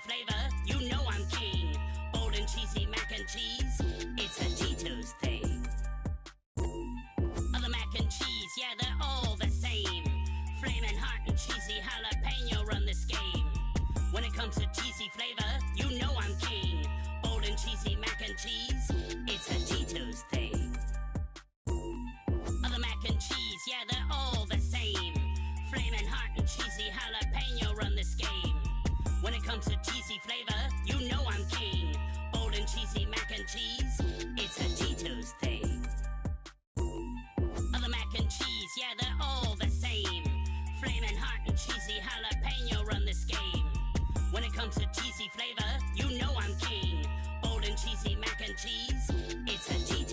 flavor, you know I'm king. Bold and cheesy mac and cheese, it's a Cheetos thing. Other mac and cheese, yeah, they're all the same. Flaming hot and cheesy jalapeno run this game. When it comes to cheesy flavor, you know I'm king. Bold and cheesy mac and cheese, flavor, you know I'm king. Bold and cheesy mac and cheese, it's a Cheetos thing. Other mac and cheese, yeah, they're all the same. Flaming hot and cheesy jalapeno run this game. When it comes to cheesy flavor, you know I'm king. Bold and cheesy mac and cheese, it's a Cheetos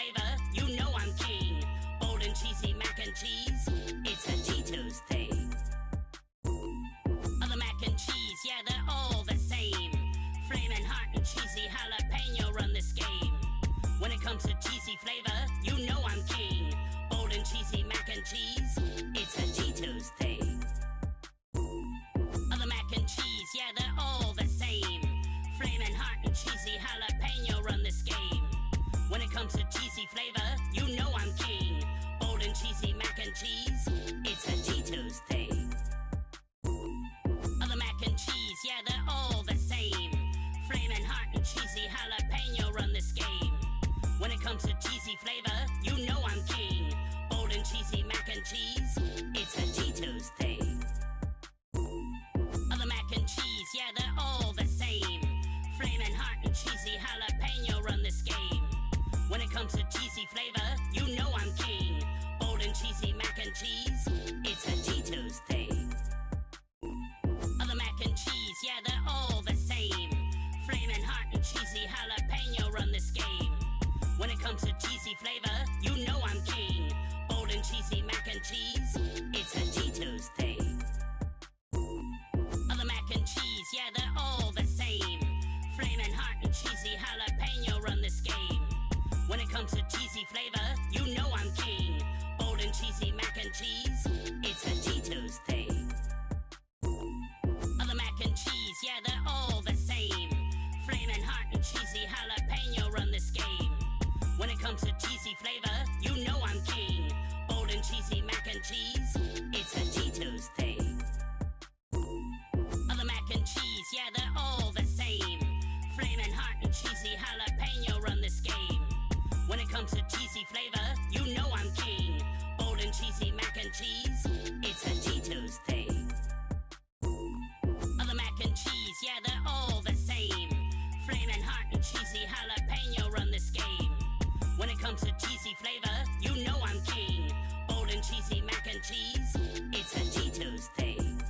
flavor, you know I'm king. Bold and cheesy mac and cheese, cheesy jalapeno run this game. When it comes to cheesy flavor, you know I'm king. Bold and cheesy mac and cheese, it's a Cheetos thing. Other mac and cheese, yeah, they're all the same. Flaming hot and cheesy jalapeno run this game. When it comes to cheesy flavor, you know I'm king. Bold and cheesy mac and cheese, it's a Cheetos thing. Other mac and cheese, yeah, they're cheesy jalapeno run this game. When it comes to cheesy flavor, you know I'm king. Bold and cheesy mac and cheese, it's a Cheetos thing. Other mac and cheese, yeah, they're all the same. Flaming hot and cheesy jalapeno run this game. When it comes to cheesy flavor, you know I'm king. Bold and cheesy mac and cheese, it's a Cheetos thing. Other mac and cheese, yeah, they're cheesy jalapeno run this game. When it comes to cheesy flavor, you know I'm king. Bold and cheesy mac and cheese, it's a Cheetos thing. Other mac and cheese, yeah, they're all the same. Flaming hot and cheesy jalapeno run this game. When it comes to cheesy flavor, you know I'm king. Bold and cheesy mac and cheese, it's a Cheetos thing. Other mac and cheese, yeah, they're cheesy jalapeno run this game. When it comes to cheesy flavor, you know I'm king. Bold and cheesy mac and cheese, it's a Cheetos thing.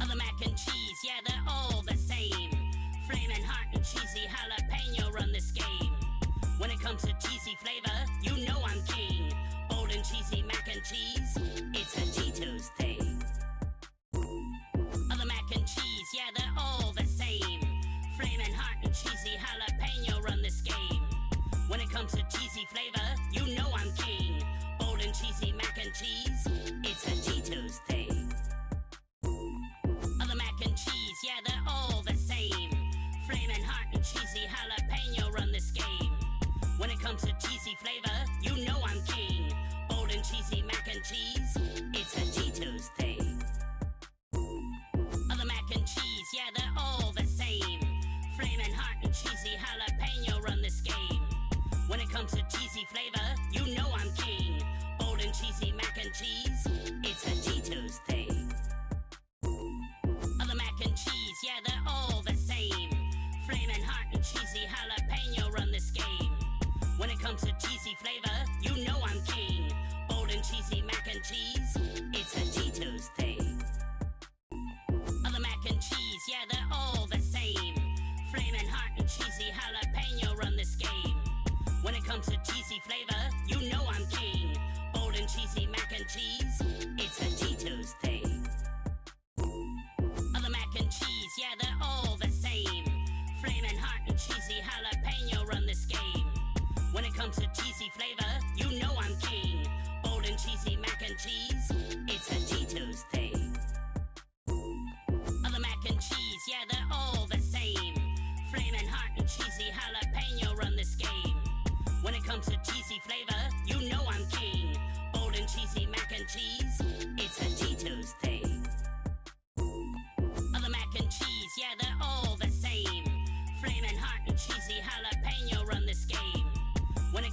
Other mac and cheese, yeah, they're all the same. Flaming hot and cheesy jalapeno run this game. When it comes to cheesy flavor, you know I'm king. Bold and cheesy mac and cheese,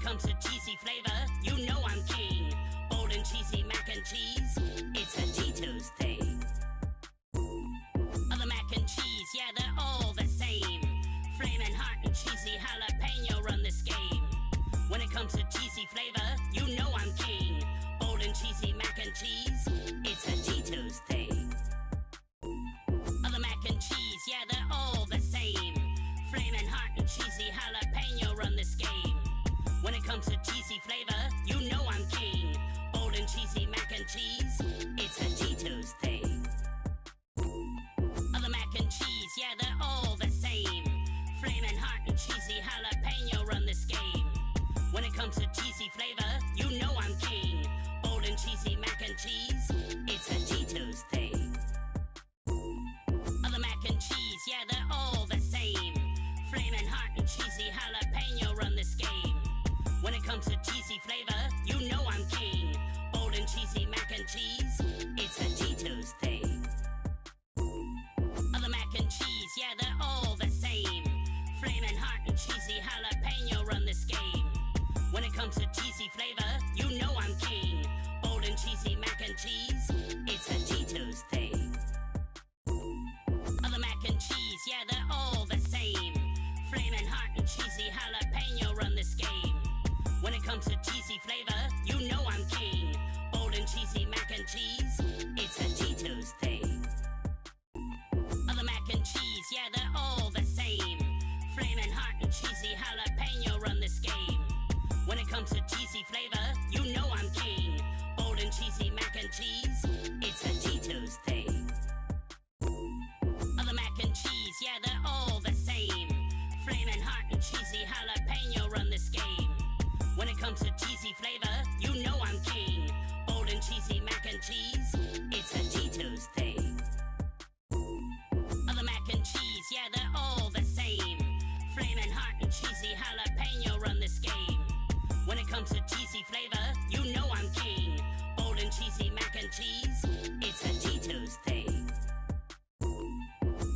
comes to cheesy flavor, you know I'm king. Bold and cheesy mac and cheese, it's a Cheetos thing. Other mac and cheese, yeah, they're all the same. Flaming hot and cheesy jalapeno run this game. When it comes to cheesy flavor, you know I'm king. Bold and cheesy mac and cheese, it's a Cheetos thing. Other mac and cheese, yeah, they're all the same. Flaming hot and cheesy jalapeno run this game. When it comes to cheesy flavor, you know I'm king. Bold and cheesy mac and cheese, it's a Cheetos thing. Other mac and cheese, yeah, they're all the same. Flaming hot and cheesy jalapeno run this game. When it comes to cheesy flavor, When it comes to cheesy flavor, you know I'm king. Bold and cheesy mac and cheese, it's a Cheetos thing. Other mac and cheese, yeah, they're all the same. Flaming hot and cheesy jalapeno run this game. When it comes to cheesy flavor, you know I'm king. Bold and cheesy mac and cheese, it's a Cheetos thing. Other mac and cheese, yeah, they're all When it comes to cheesy flavor, you know I'm king. Bold and cheesy mac and cheese, it's a Cheetos thing. Other mac and cheese, yeah, they're all the same. Flaming hot and cheesy jalapeno run this game. When it comes to cheesy flavor, you know I'm king. Bold and cheesy mac and cheese, it's a Cheetos thing. Other mac and cheese, yeah, they're all the same. Flaming hot and cheesy jalapeno. When it comes to cheesy flavor, you know I'm king. Bold and cheesy mac and cheese, it's a Cheetos thing. Other mac and cheese, yeah, they're all the same. Flaming hot and cheesy jalapeno run this game. When it comes to cheesy flavor, you know I'm king. Bold and cheesy mac and cheese, it's a Cheetos thing.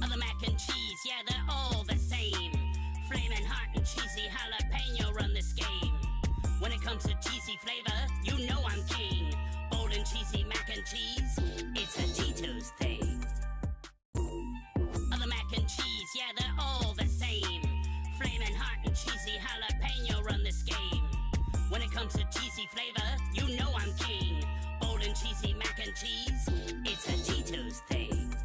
Other mac and cheese, yeah, they're all the same. Flaming hot and cheesy jalapeno. When it comes to cheesy flavor, you know I'm king. Bold and cheesy mac and cheese, it's a Cheetos thing. Other mac and cheese, yeah, they're all the same. Flaming hot and cheesy jalapeno run this game. When it comes to cheesy flavor, you know I'm king. Bold and cheesy mac and cheese, it's a Cheetos thing.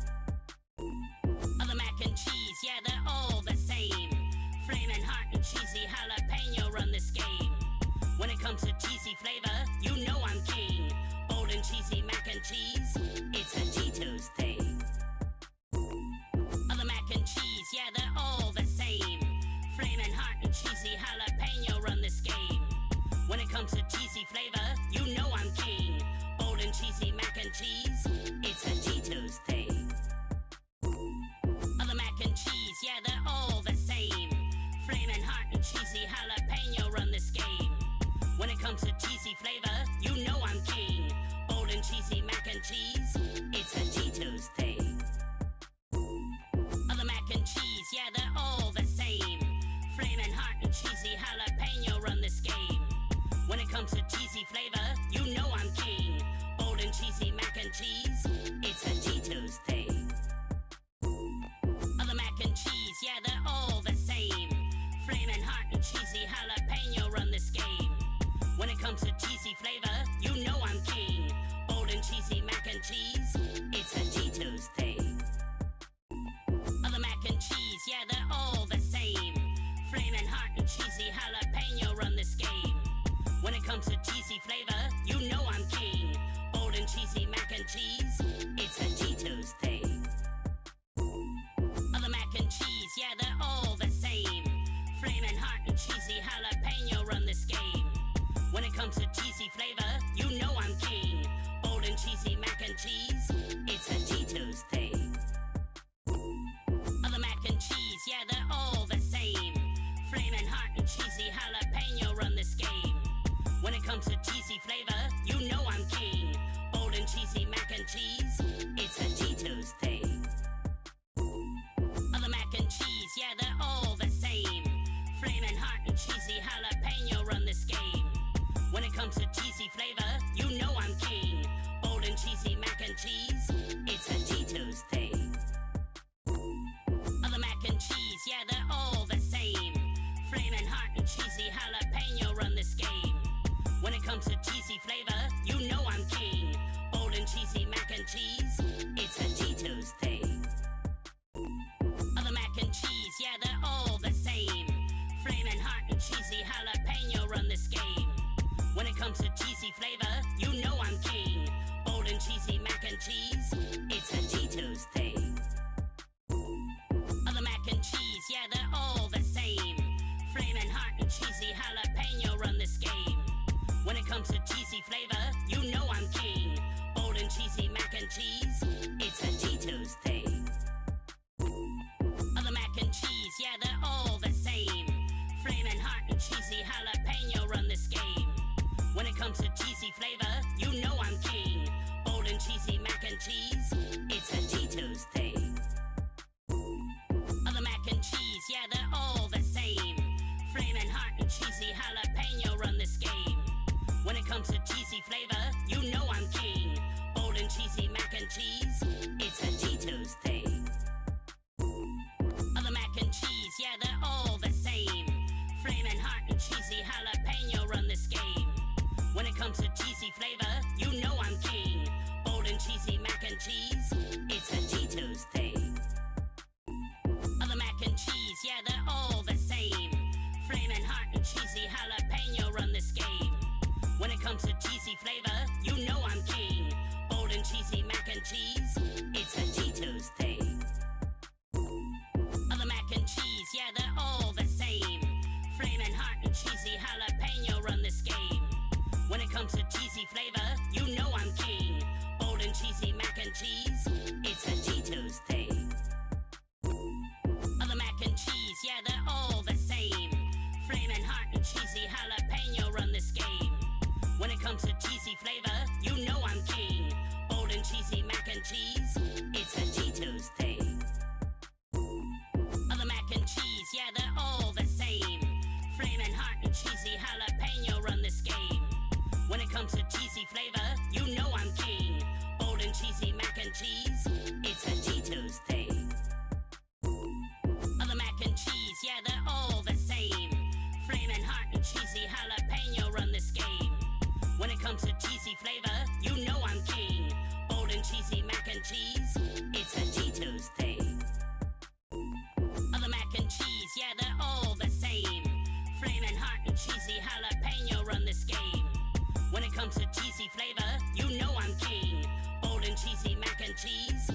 Other mac and cheese, yeah, they're all the same. Flaming hot and cheesy jalapeno. When it comes to cheesy flavor, you know I'm king. Bold and cheesy mac and cheese, it's a Cheetos thing. Other mac and cheese, yeah, they're all the same. Flaming hot and cheesy jalapeno run this game. When it comes to cheesy flavor, comes to cheesy flavor, you know I'm king. Bold and cheesy mac and cheese, When it comes to cheesy flavor, you know I'm king. Bold and cheesy mac and cheese, it's a Cheetos thing. Other mac and cheese, yeah, they're all the same. Flaming hot and cheesy jalapeno run this game. When it comes to cheesy flavor, you know I'm king. Bold and cheesy mac and cheese, it's a Cheetos thing. Other mac and cheese, yeah, they're all the same. Flaming hot and cheesy jalapeno comes to cheesy flavor, you know I'm king. Bold and cheesy mac and cheese, it's a Cheetos thing. Other mac and cheese, yeah, they're all the same. Flaming hot and cheesy jalapeno run this game. When it comes to cheesy flavor, you know I'm king. Bold and cheesy mac and cheese, it's a Cheetos thing. Other mac and cheese, yeah, they're all the same. Flaming hot and cheesy jalapeno run this game. When it comes to cheesy flavor, you know I'm king. Bold and cheesy mac and cheese, it's a Cheetos thing. Other mac and cheese, yeah, they're all the same. Flaming hot and cheesy jalapeno run this game. When it comes to cheesy flavor, you know I'm king. Bold and cheesy mac and cheese, it's a Cheetos thing. Other mac and cheese, yeah, they're comes to cheesy flavor, you know I'm king. Bold and cheesy mac and cheese, it's a Cheetos thing. Other mac and cheese, yeah, they're all the same. Flaming hot and cheesy jalapeno run this game. When it comes to cheesy flavor, you know I'm king. Bold and cheesy mac and cheese, flavor, you know I'm king. Bold and cheesy mac and cheese,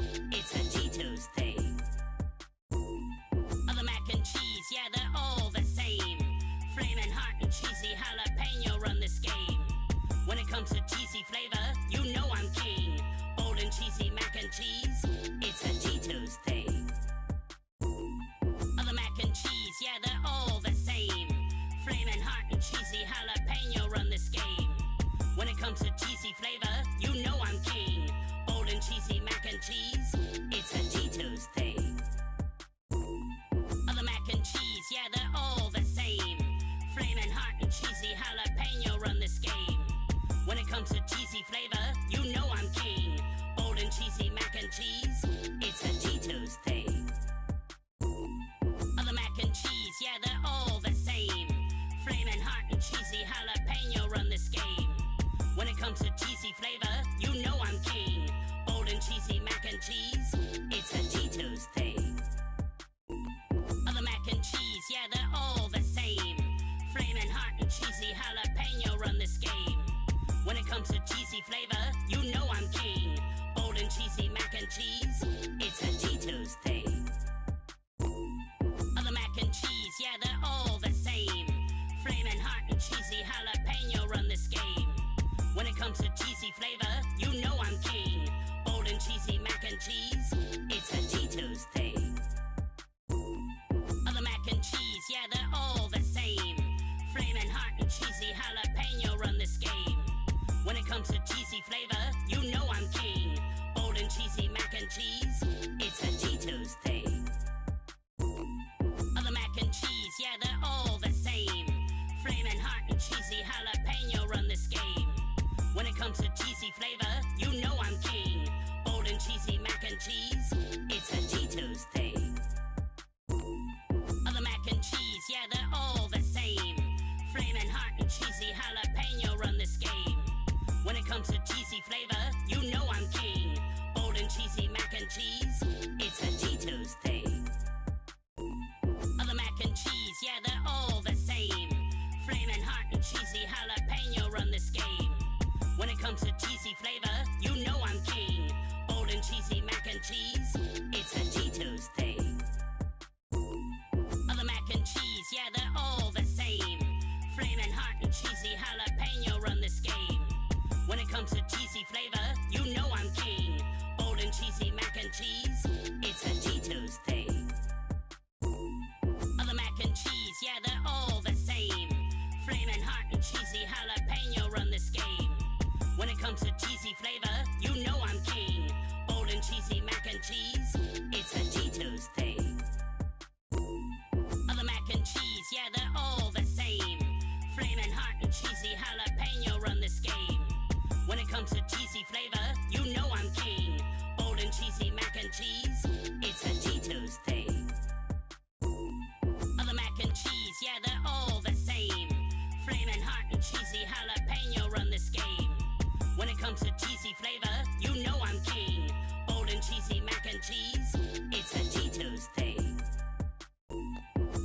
comes to cheesy flavor, you know I'm king. Bold and cheesy mac and cheese, it's a Cheetos thing.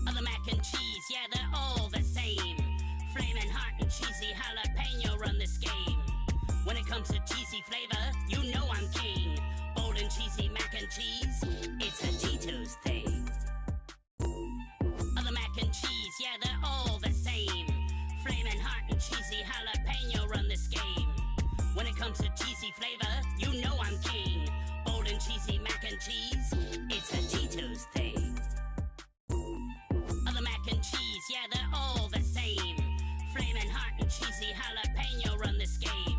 Other mac and cheese, yeah, they're all the same. Flaming hot and cheesy jalapeno run this game. When it comes to cheesy flavor, you know I'm king. Bold and cheesy mac and cheese, it's a Cheetos thing. Other mac and cheese, yeah, they're all the same. Flaming hot and cheesy jalapeno run. When it comes to cheesy flavor, you know I'm king. Bold and cheesy mac and cheese, it's a Cheetos thing. Other mac and cheese, yeah, they're all the same. Flaming hot and cheesy jalapeno run this game.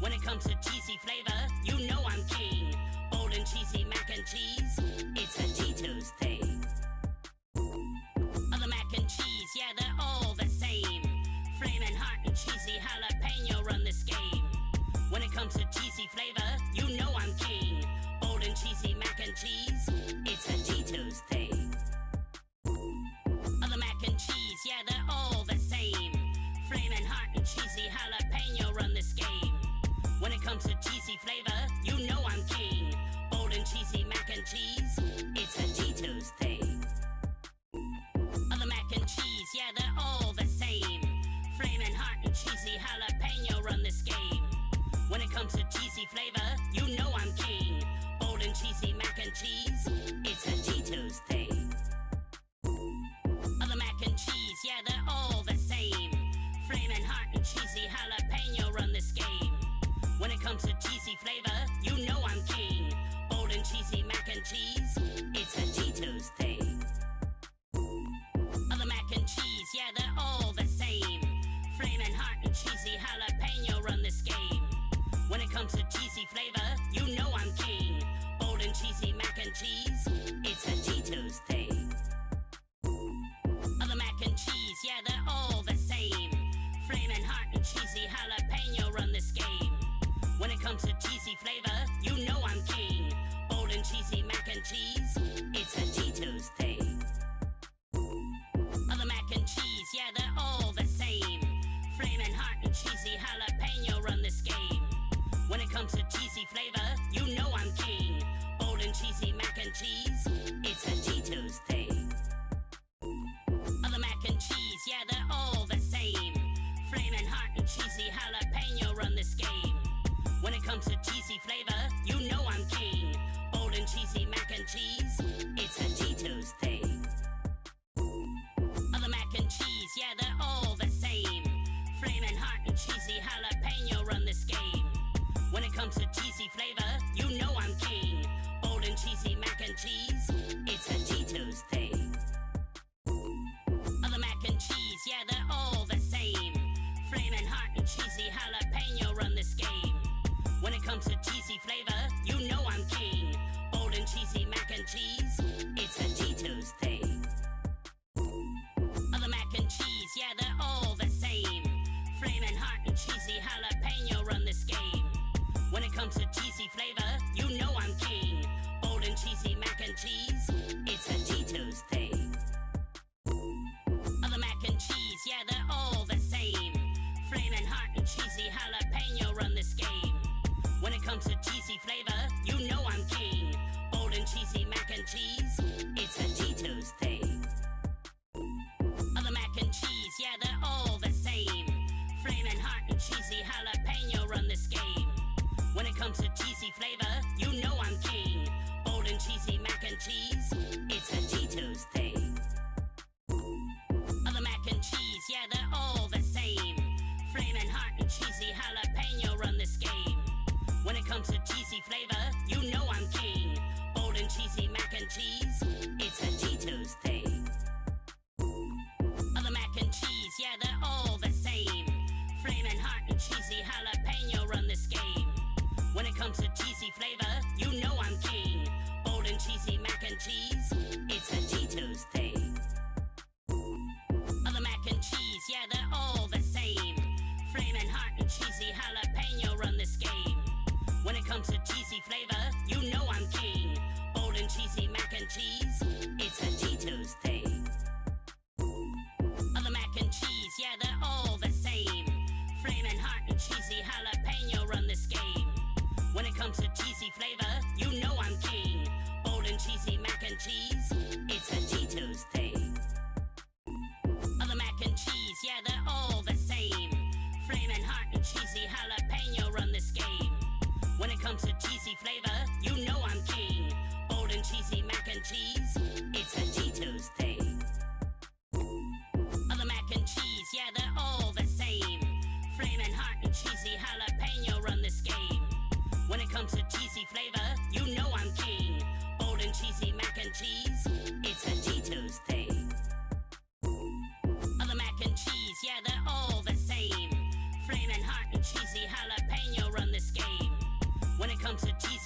When it comes to cheesy flavor, you know I'm king. Bold and cheesy mac and cheese, it's a Cheetos thing. When it comes to cheesy flavor, you know I'm king. Bold and cheesy mac and cheese, it's a Cheetos thing. Other mac and cheese, yeah, they're all the same. Flaming hot and cheesy jalapeno run this game. When it comes to cheesy flavor, you know I'm king. Bold and cheesy mac and cheese, it's a Cheetos thing. Other mac and cheese, yeah, they're all the same. Flaming hot and cheesy jalapeno run this game. When it comes to cheesy flavor, you know I'm king. Bold and cheesy mac and cheese, it's a Cheetos thing. Other mac and cheese, yeah, they're all the same. Flaming hot and cheesy jalapeno run this game. When it comes to cheesy flavor, you know I'm king. Bold and cheesy mac and cheese, it's a Cheetos thing. Other mac and cheese, yeah, they're all the Comes to cheesy flavor, you know I'm king. Bold and cheesy mac and cheese, it's a Cheetos thing. Other mac and cheese, yeah, they're all the same. Flaming hot and cheesy jalapeno run this game. When it comes to cheesy flavor, you know I'm king. Bold and cheesy mac and cheese, Comes to cheesy flavor, you know I'm king. Bold and cheesy mac and cheese, it's a Cheetos thing. Other mac and cheese, yeah, they're all the same. Flaming hot and cheesy jalapeno run this game. When it comes to cheesy flavor, you know I'm king. Bold and cheesy mac and cheese, it's a Cheetos thing. Other mac and cheese, yeah, they're all the same. Flaming hot and cheesy jalapeno. When it comes to cheesy flavor, you know I'm king. Bold and cheesy mac and cheese, it's a Cheetos thing. Other mac and cheese, yeah, they're all the same. Flaming hot and cheesy jalapeno run this game. When it comes to cheesy flavor, you know I'm comes to cheesy flavor, you know I'm king. Bold and cheesy mac and cheese, it's a Cheetos thing. Other mac and cheese, yeah, they're all the same. Flaming hot and cheesy jalapeno run this game. When it comes to cheesy flavor, you know I'm king. Bold and cheesy mac and cheese,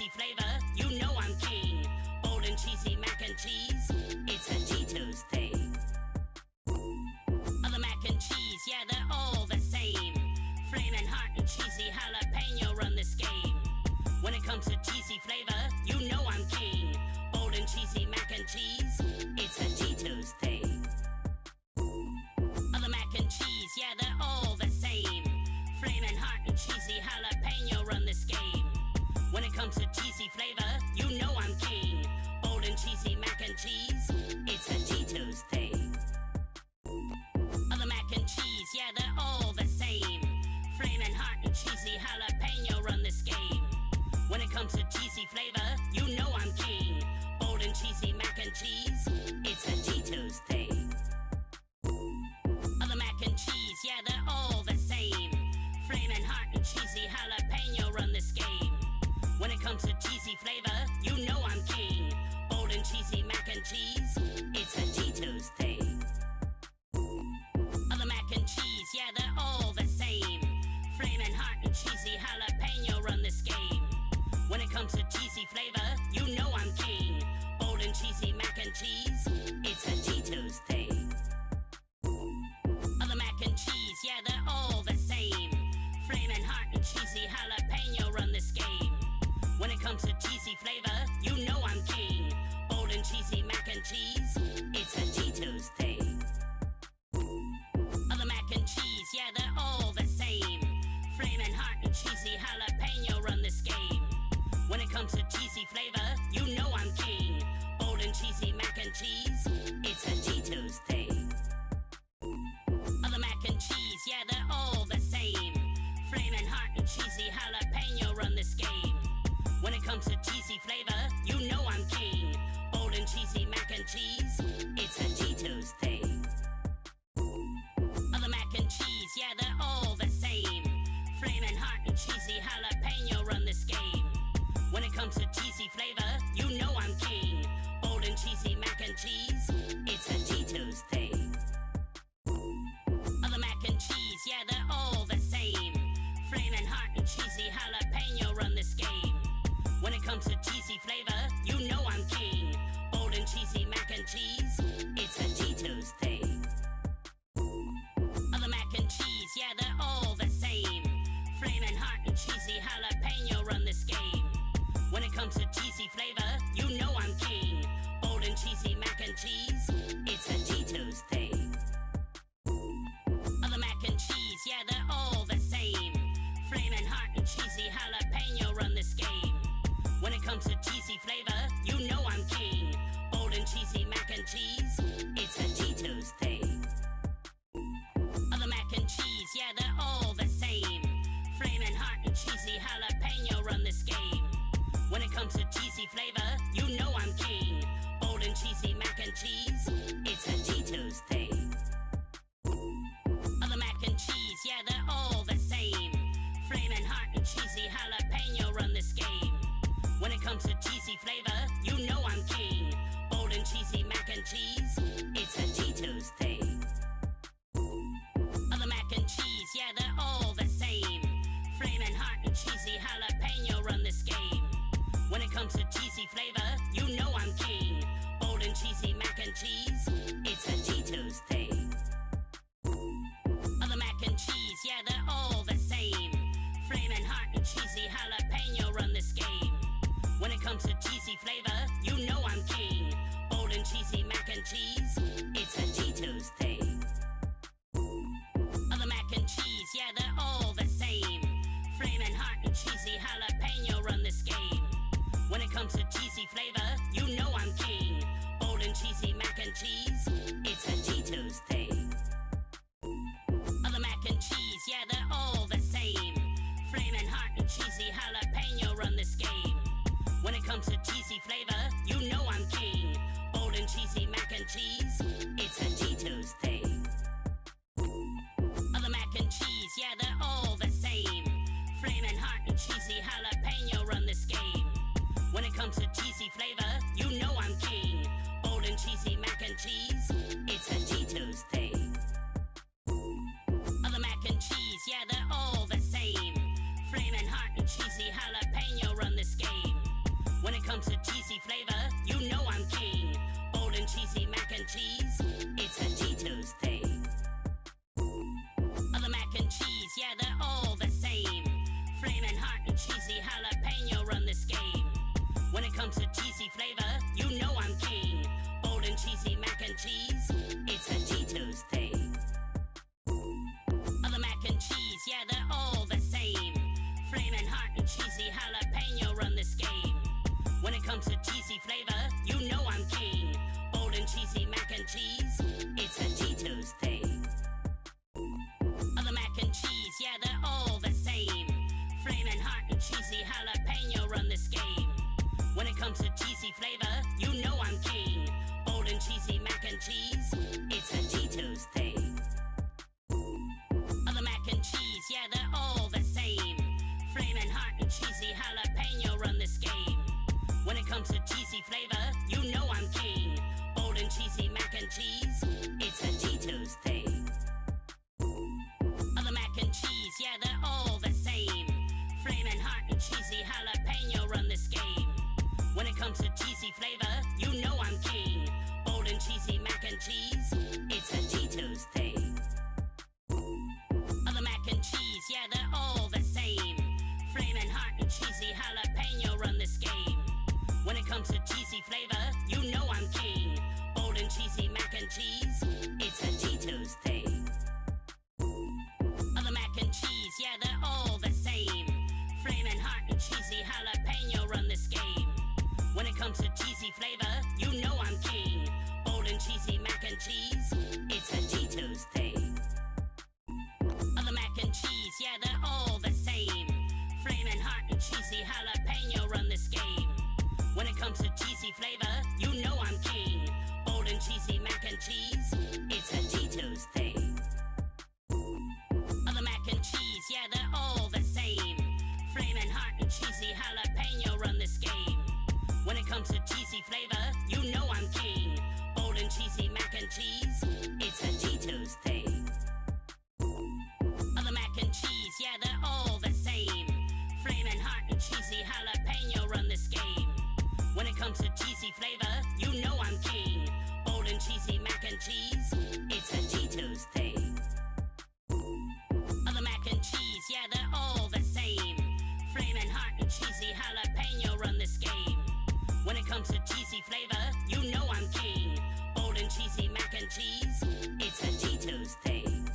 cheesy flavor, you know I'm king. Bold and cheesy mac and cheese, it's a Cheetos thing. Other mac and cheese, yeah, they're all the same. Flaming hot and cheesy jalapeno run this game. When it comes to cheesy flavor, you know I'm king. Bold and cheesy mac and cheese, it's a Cheetos thing. Other mac and cheese, yeah, they're all the same. Flaming hot and cheesy jalapeno run comes to cheesy flavor, you know I'm king. Bold and cheesy mac and cheese, it's a Cheetos thing. Other mac and cheese, yeah, they're all the same. Flaming hot and cheesy jalapeno run this game. When it comes to cheesy flavor, you know I'm king. Bold and cheesy mac and cheese, it's a Cheetos thing. Flavor, you know I'm king. Bold and cheesy mac and cheese, it's a Cheetos thing. Other mac and cheese, yeah, they're all the same. Flaming hot and cheesy jalapeno run this game. When it comes to cheesy flavor, you know I'm king. Bold and cheesy mac and cheese, it's a When it comes to cheesy flavor, you know I'm king. Bold and cheesy mac and cheese, it's a Cheetos thing. Other mac and cheese, yeah, they're all the same. Flaming hot and cheesy jalapeno run this game. When it comes to cheesy flavor, you know I'm king. Bold and cheesy mac and cheese, it's a Cheetos thing. Other mac and cheese, yeah, they're flavor, you know I'm king. Bold and cheesy mac and cheese, it's a Cheetos thing. Other mac and cheese, yeah, they're all the same. Flaming hot and cheesy jalapeno run this game. When it comes to cheesy flavor, you know I'm king. Bold and cheesy mac and cheese, it's a Cheetos thing. Other mac and cheese, yeah, they're all the same. Flaming hot and cheesy jalapeno comes to cheesy flavor, you know I'm king. Bold and cheesy mac and cheese. comes to cheesy flavor, you know I'm king. Bold and cheesy mac and cheese, it's a Cheetos thing. Other mac and cheese, yeah, they're all the same. Flamin' hot and cheesy jalapeno run this game. When it comes to cheesy flavor, you know I'm king. Bold and cheesy mac and cheese, it's a Cheetos thing. Other mac and cheese, yeah, they're all the same. Flamin' hot and cheesy jalapeno when it comes to cheesy flavor, you know I'm king. Bold and cheesy mac and cheese, it's a Cheetos thing. Other mac and cheese, yeah, they're all the same. Flaming hot and cheesy jalapeno run this game. When it comes to cheesy flavor, you know I'm king. Bold and cheesy mac and cheese, it's a Cheetos thing. Other mac and cheese, yeah, they're all the same. Flaming hot and cheesy jalapeno run this when it comes to cheesy flavor, you know I'm king. Bold and cheesy mac and cheese, it's a Cheetos thing.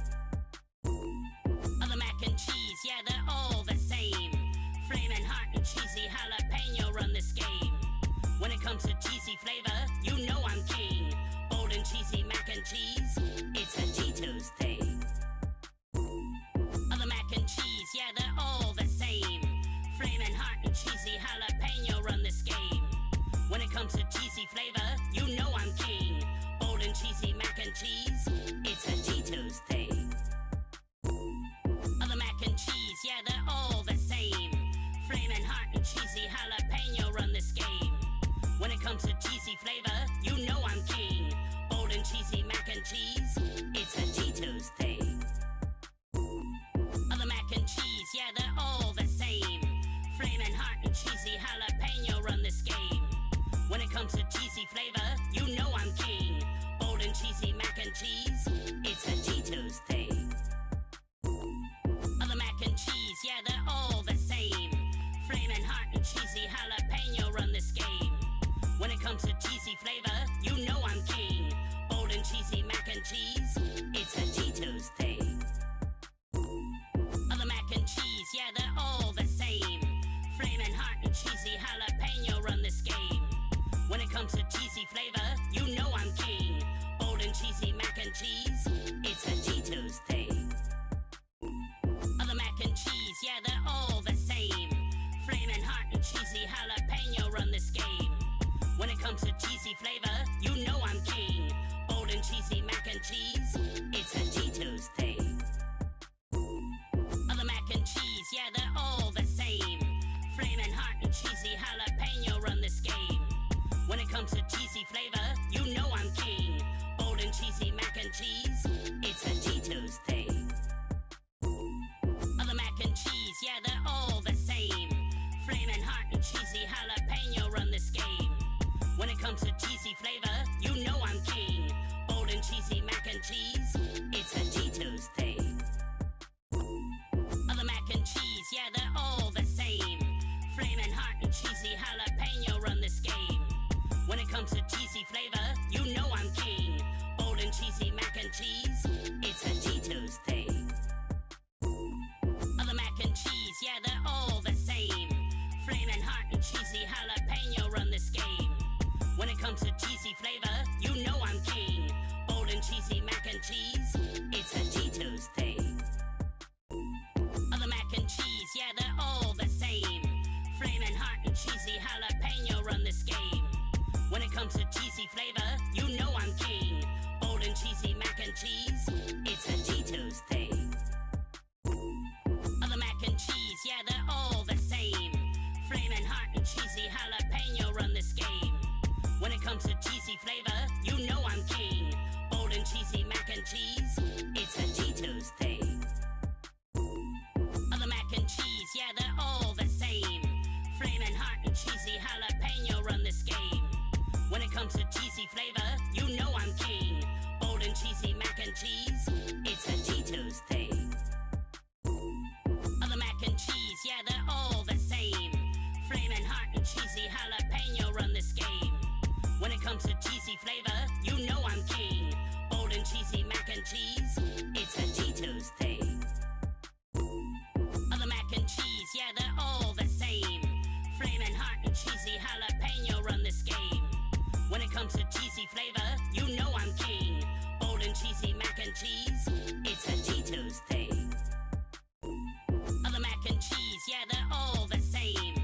Other mac and cheese, yeah, they're all the same. Flaming hot and cheesy jalapeno run this game. When it comes to cheesy flavor, you know I'm king. Bold and cheesy mac and cheese, it's a Cheetos thing. Other mac and cheese, yeah, they're all the same. Flaming hot and cheesy jalapeno. When it comes to cheesy flavor, you know I'm king. Bold and cheesy mac and cheese, it's a Cheetos thing. Other mac and cheese, yeah, they're all the same. Flaming hot and cheesy jalapeno run this game. When it comes to cheesy flavor, you know I'm king. Bold and cheesy mac and cheese, it's a Cheetos thing. Other mac and cheese, yeah, they're all the same. Flaming hot and cheesy jalapeno run when it comes to cheesy flavor, you know I'm king. Bold and cheesy mac and cheese, it's a Cheetos thing. Other mac and cheese, yeah, they're all the same. Flamin' hot and cheesy jalapeno run this game. When it comes to cheesy flavor, flavor, you know I'm king. Bold and cheesy mac and cheese, it's a Cheetos. You know I'm king, Bold and cheesy mac and cheese. It's a Cheetos thing. Other mac and cheese, yeah, they're all the same. Flaming hot and cheesy jalapeno run this game. When it comes to cheesy flavor, you know I'm king. Bold and cheesy mac and cheese. It's a Cheetos thing. Other mac and cheese, yeah, they're all the same.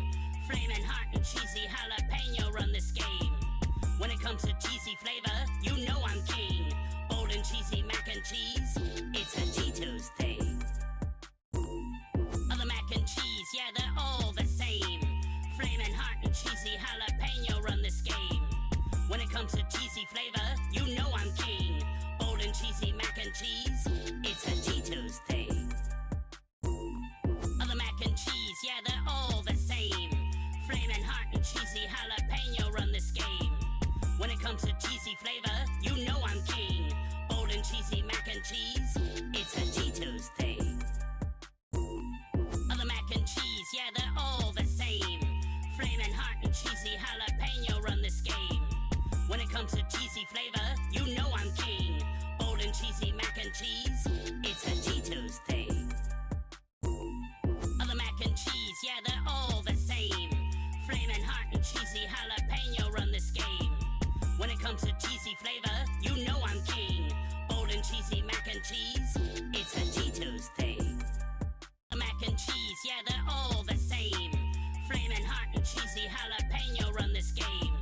Flaming hot and cheesy jalapeno run when it comes to cheesy flavor, you know I'm king. Bold and cheesy mac and cheese, it's a Cheetos thing. Other mac and cheese, yeah, they're all the same. Flaming hot and cheesy jalapeno run this game. When it comes to cheesy flavor, comes to cheesy flavor, you know I'm king. Bold and cheesy mac and cheese, it's a Cheetos thing. Other mac and cheese, yeah, they're all the same. Flaming hot and cheesy jalapeno run this game. When it comes to cheesy flavor, you know I'm king. Bold and cheesy mac and cheese, it's a Cheetos thing. Other mac and cheese, yeah, they're all the same. Flaming hot and cheesy jalapeno when it comes to cheesy flavor, you know I'm king. Bold and cheesy mac and cheese, it's a Cheetos thing. The mac and cheese, yeah, they're all the same. Flaming hot and cheesy jalapeno run this game.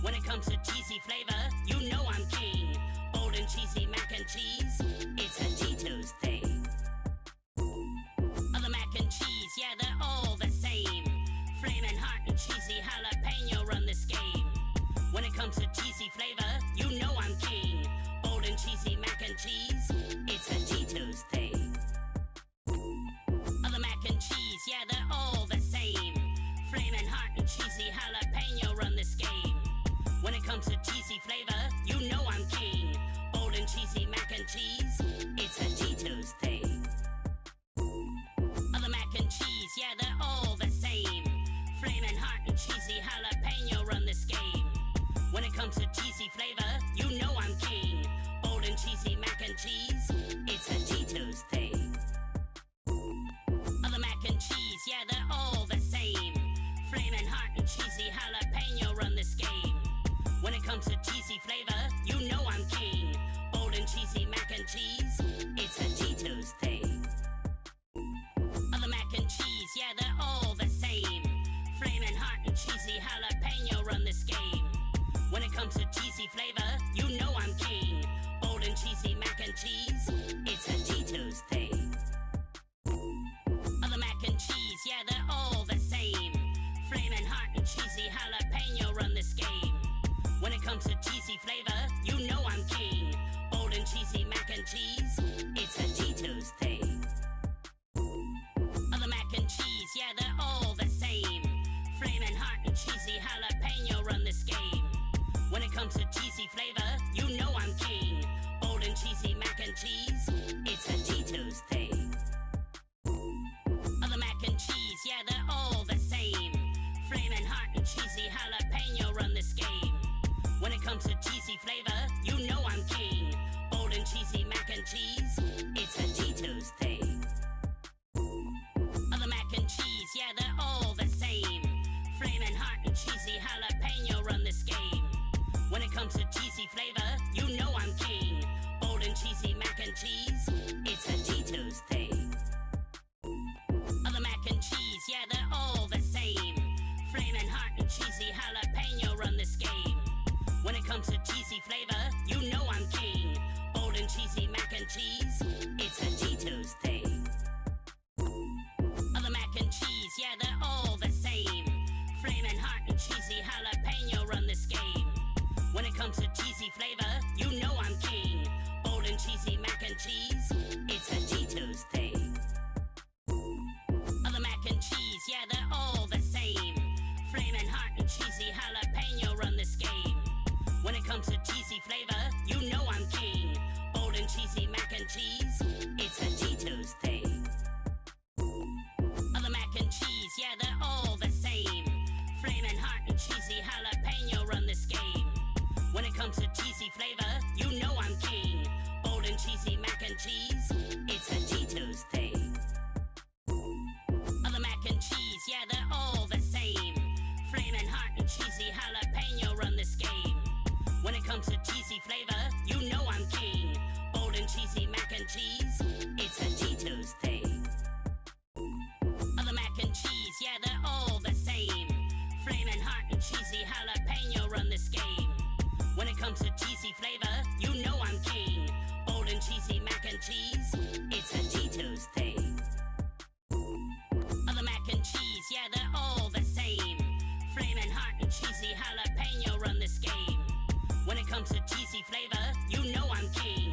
When it comes to cheesy flavor, you know I'm king. Bold and cheesy mac and cheese, it's a Cheetos thing. Other mac and cheese, yeah, they're all the same. Flaming hot and cheesy spicy flavor, you know I'm king. Bold and cheesy mac and cheese, it's a Cheetos thing. Other mac and cheese, yeah, they're all the same. Flaming hot and cheesy jalapeno run this game. When it comes to cheesy flavor, you know I'm king. Bold and cheesy mac and cheese, it's a Cheetos thing. Other mac and cheese, yeah, they're all the same. Flaming hot and cheesy jalapeno run this game. When it comes to cheesy flavor, you know I'm king. Bold and cheesy mac and cheese, it's a Cheetos thing. Other mac and cheese, yeah, they're all the same. Flaming hot and cheesy jalapeno run this game. When it comes to cheesy flavor, you know I'm king. Bold and cheesy mac and cheese, it's a Cheetos thing. Other mac and cheese, yeah, they're all the same. Flaming hot and cheesy jalapeno comes to cheesy flavor, you know I'm king. Bold and cheesy mac and cheese, it's a Cheetos thing. Other mac and cheese, yeah, they're all the same. Flamin' hot and cheesy jalapeno run this game. When it comes to cheese, comes to cheesy flavor, you know I'm king. Bold and cheesy mac and cheese, it's a Cheetos thing. Other mac and cheese, yeah, they're all the same. Flaming hot and cheesy jalapeno run this game. When it comes to cheesy flavor, you know I'm king.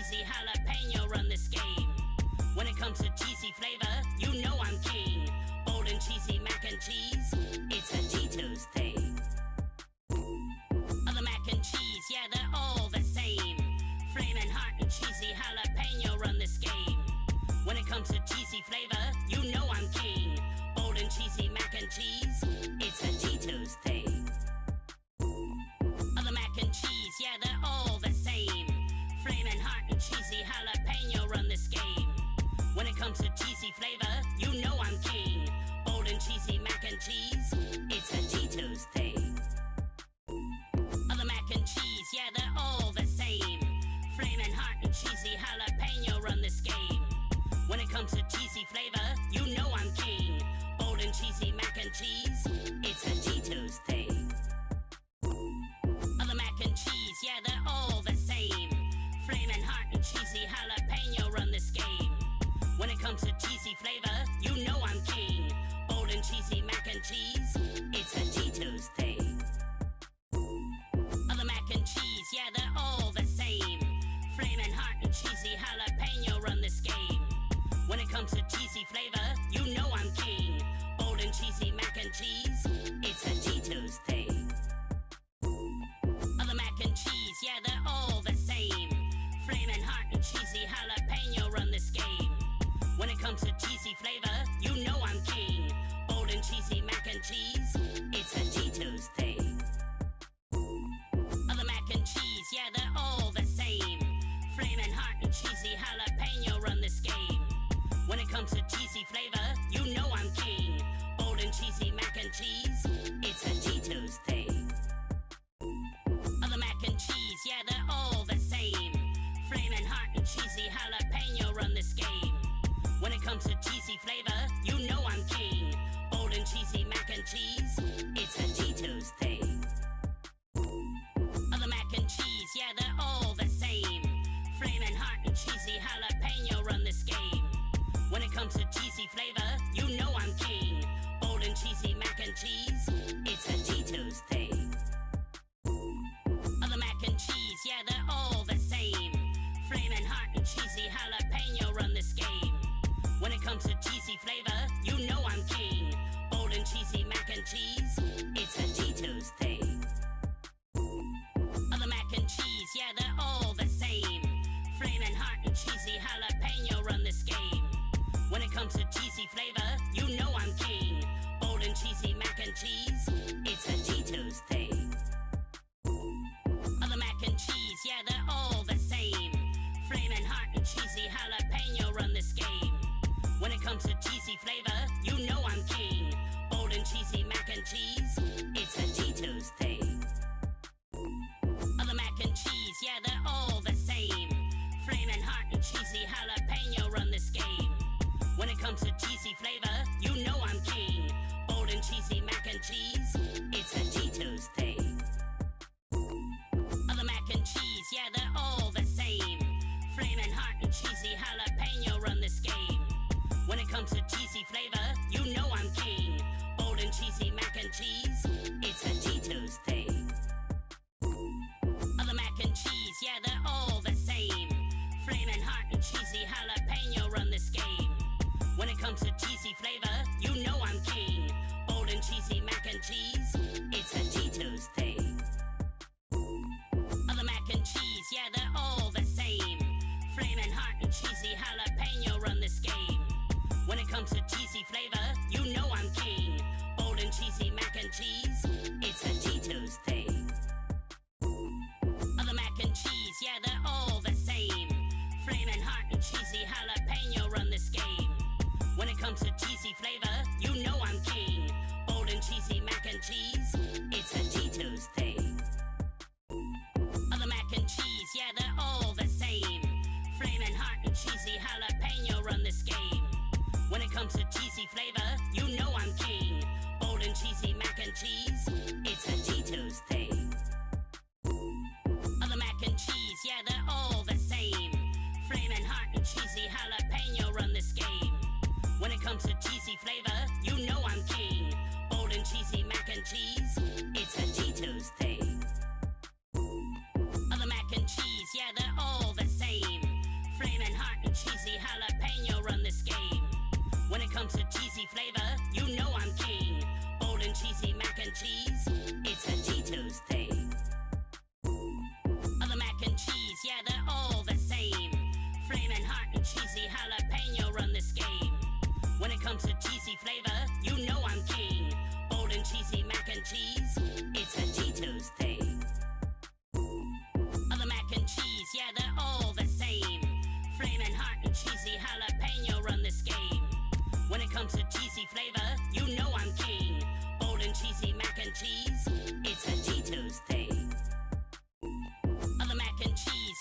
Cheesy jalapeno run this game. When it comes to cheesy flavor, you know I'm king. Bold and cheesy mac and cheese, it's a Cheetos thing. Other mac and cheese, yeah, they're all the same. Flaming hot and cheesy jalapeno run this game. When it comes to cheesy flavor, you know I'm king. Bold and cheesy mac and cheese, it's a cheesy jalapeno run this game. When it comes to cheesy flavor, you know I'm king. Bold and cheesy mac and cheese, it's a Cheetos thing. Other mac and cheese, yeah, they're all the same. Flaming hot and cheesy jalapeno run this game. When it comes to cheesy flavor, you know I'm king. Bold and cheesy mac and cheese, it's a Cheetos thing. Other mac and cheese, yeah, they're all the. Flaming hot and cheesy jalapeno run this game. When it comes to cheesy flavor, you know I'm king. Bold and cheesy mac and cheese, it's a Cheetos thing. Other mac and cheese, yeah, they're all the same. Flaming hot and cheesy jalapeno run this game. When it comes to spicy flavor, you know I'm king. Bold and cheesy mac and cheese, it's a Cheetos thing. Other mac and cheese, yeah, they're all the same. Flamin' hot and cheesy jalapeno run this game. When it comes to cheesy flavor, you know I'm king.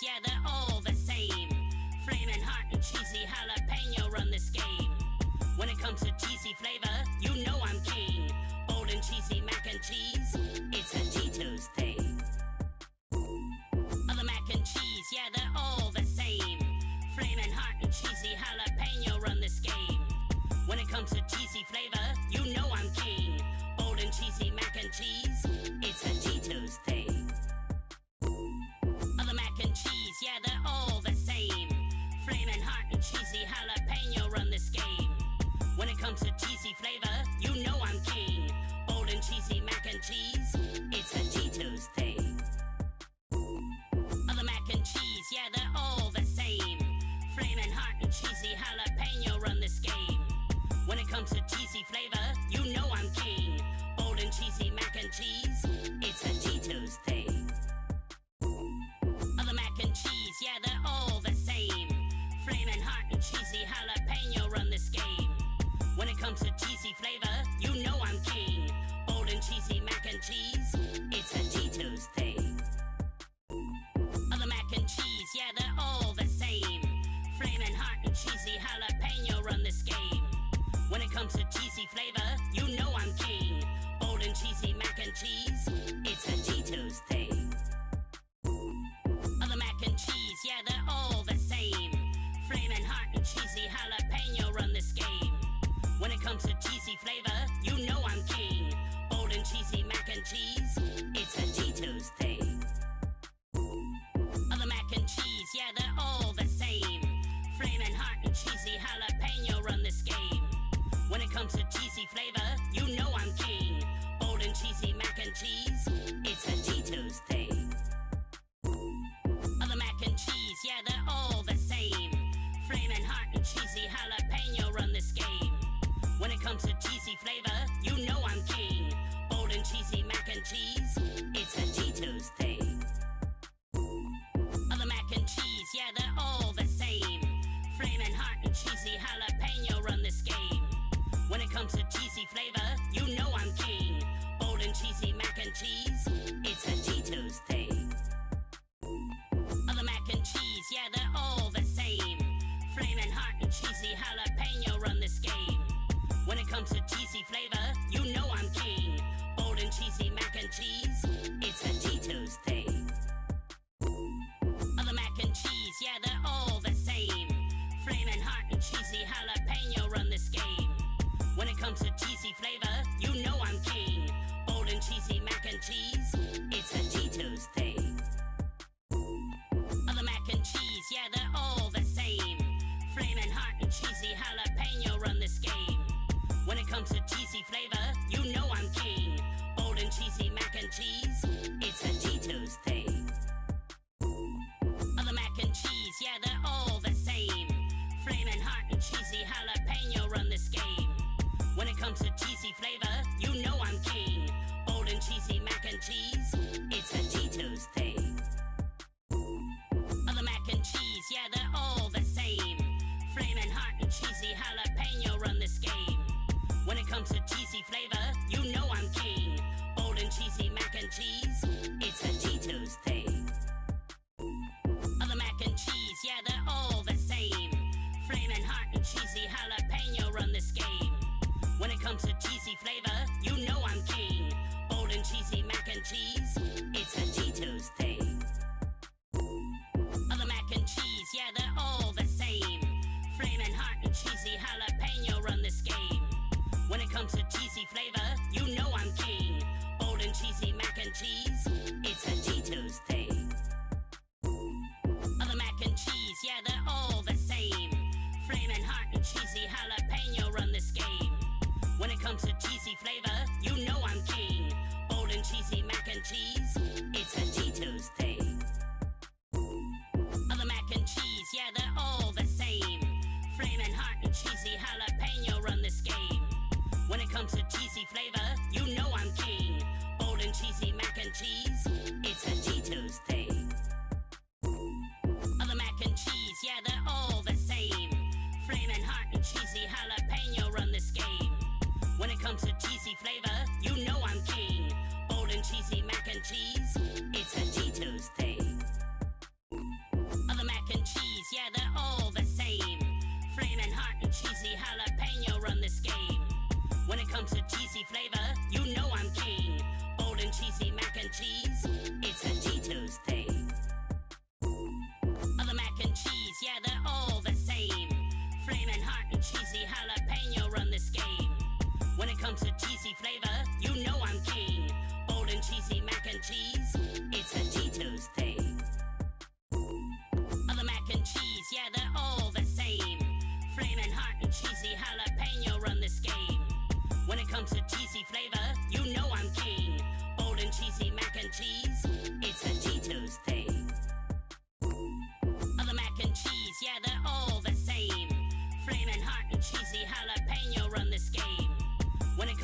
yeah, they're all the same. Flaming hot and cheesy jalapeno run this game. When it comes to cheesy flavor, you know I'm king. Bold and cheesy mac and cheese, it's a Cheetos thing. Other mac and cheese, yeah, they're all the same. Flaming hot and cheesy jalapeno run this game. When it comes to cheesy flavor, you know I'm king. Bold and cheesy mac and cheese, it's a Cheetos. thing. spicy jalapeno run this game. When it comes to cheesy flavor, you know I'm king. Bold and cheesy mac and cheese, it's a Cheetos thing. Other mac and cheese, yeah, they're all the same. Flaming hot and cheesy jalapeno run this game. When it comes to cheesy flavor, you know I'm king. Bold and cheesy mac and cheese, it's a Cheetos thing. Other mac and cheese, yeah, they're all the cheesy jalapeno run this game. When it comes to cheesy flavor, you know I'm king. Bold and cheesy mac and cheese, it's a Cheetos thing. Other mac and cheese, yeah, they're all the same. Flamin' hot and cheesy jalapeno run this game. When it comes to cheesy flavor, you When it comes to cheesy flavor, you know I'm king. Bold and cheesy mac and cheese, it's a Cheetos thing. Other mac and cheese, yeah, they're all the same. Flaming hot and cheesy jalapeno run this game. When it comes to cheesy flavor, you know I'm king. cheese.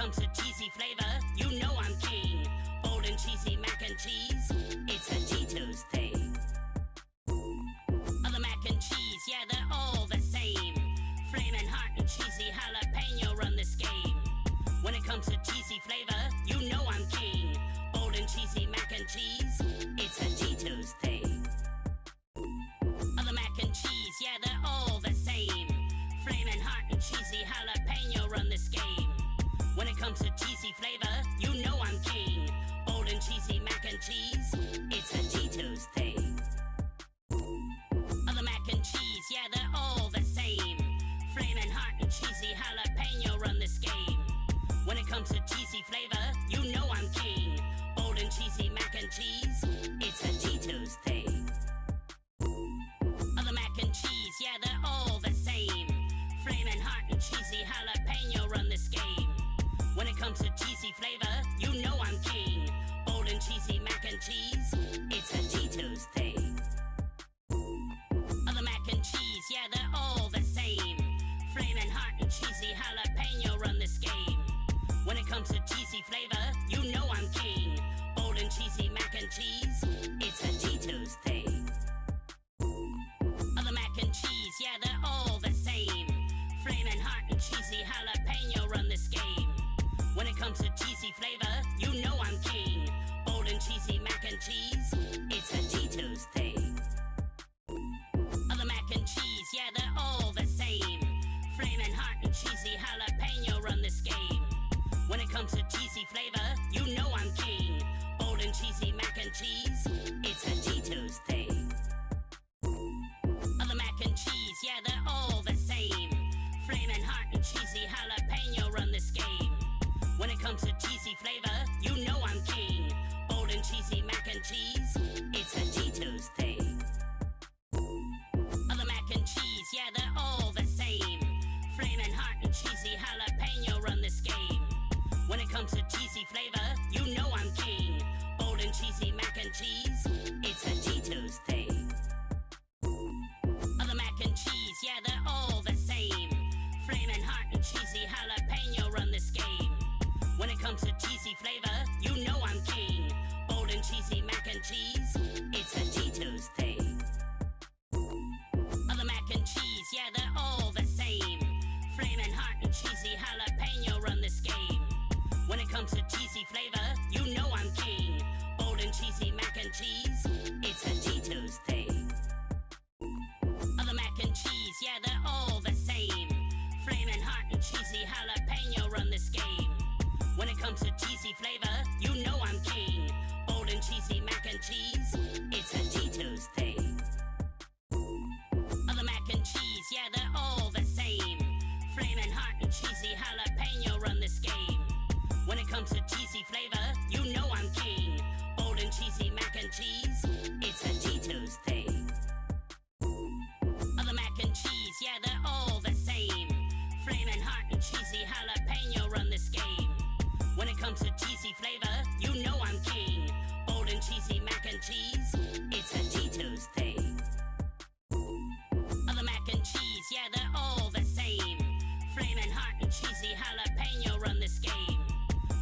Comes to cheesy flavor, you know I'm king. Bold and cheesy mac and cheese, it's a Cheetos thing. Other mac and cheese, yeah, they're all the same. Flaming hot and cheesy jalapeno run this game. When it comes to cheesy flavor, you know I'm king. Bold and cheesy mac and cheese, it's a Cheetos thing. Other mac and cheese, yeah, they're all the same. Flaming hot and cheesy jalapeno run this game. When it comes to cheesy flavor, you know I'm king. Bold and cheesy mac and cheese, it's a Cheetos thing. Other mac and cheese, yeah, they're all the same. Flaming hot and cheesy jalapeno run this game. When it comes to cheesy flavor, you know I'm king. Bold and cheesy mac and cheese, it's a Cheetos thing. Other mac and cheese, yeah, they're all the same. Flaming hot and cheesy jalapeno comes to cheesy flavor, you know I'm king. Bold and cheesy mac and cheese, it's a Cheetos thing. Other mac and cheese, yeah, they're all the same. Flaming hot and cheesy jalapeno run this game. When it comes to comes to cheesy flavor, you know I'm king. Bold and cheesy mac and cheese, it's a Cheetos thing. Other mac and cheese, yeah, they're all the same. Flaming hot and cheesy jalapeno run this game. When it comes to cheesy flavor, you know I'm king. Bold and cheesy mac and cheese, it's a Cheetos thing. Comes to cheesy flavor, you know I'm king. Bold and cheesy mac and cheese, it's a Cheetos thing. Cheesy flavor, you know I'm king. Bold and cheesy mac and cheese, it's a Cheetos thing. Other mac and cheese, yeah, they're all the same. Flaming hot and cheesy jalapeno run this game. When it comes to cheesy flavor, you know I'm king. Bold and cheesy mac and cheese, it's a Cheetos thing. Comes to cheesy flavor, you know I'm king. Bold and cheesy mac and cheese, it's a Cheetos thing. Other mac and cheese, yeah, they're all the same. Flaming hot and cheesy jalapeno run this game.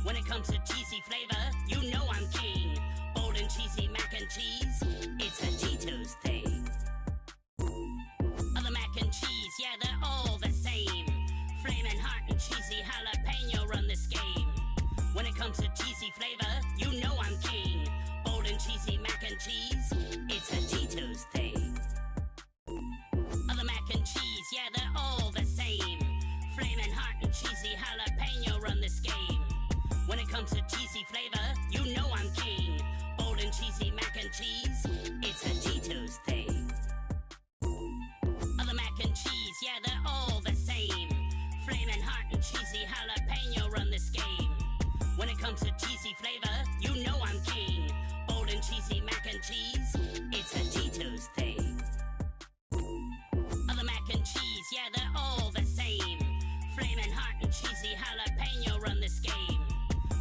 When it comes to cheesy flavor, you know I'm king. Bold and cheesy mac and cheese, it's a Cheetos thing. Other mac and cheese, yeah, they're all the same. Flaming hot and cheesy jalapeno run. When it comes to cheesy flavor, you know I'm king. Bold and cheesy mac and cheese, it's a Cheetos thing. Other mac and cheese, yeah, they're all the same. Flaming hot and cheesy jalapeno run this game. When it comes to cheesy flavor, you know I'm king. Bold and cheesy mac and cheese, it's a comes to cheesy flavor, you know I'm king. Bold and cheesy mac and cheese, it's a Cheetos thing. Other mac and cheese, yeah, they're all the same. Flamin' hot and cheesy jalapeno run this game.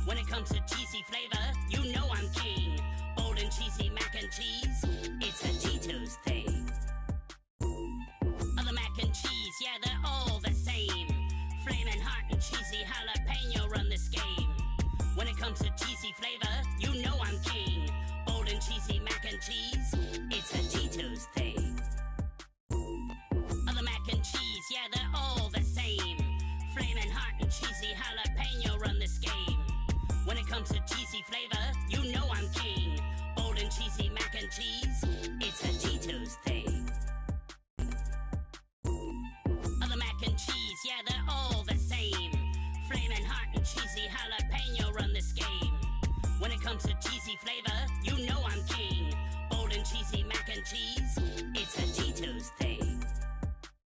When it comes to cheesy flavor, you know I'm king. Bold and cheesy mac and cheese, it's a Cheetos thing. Other mac and cheese, yeah, they're When it comes to cheesy flavor, you know I'm king. Bold and cheesy mac and cheese, it's a Cheetos thing. Other mac and cheese, yeah, they're all the same. Flamin' hot and cheesy jalapeno run this game. When it comes to cheesy flavor, you know I'm king. Bold and cheesy mac and cheese, it's a Cheetos thing. When it comes to cheesy flavor, you know I'm king. Bold and cheesy mac and cheese, it's a thing.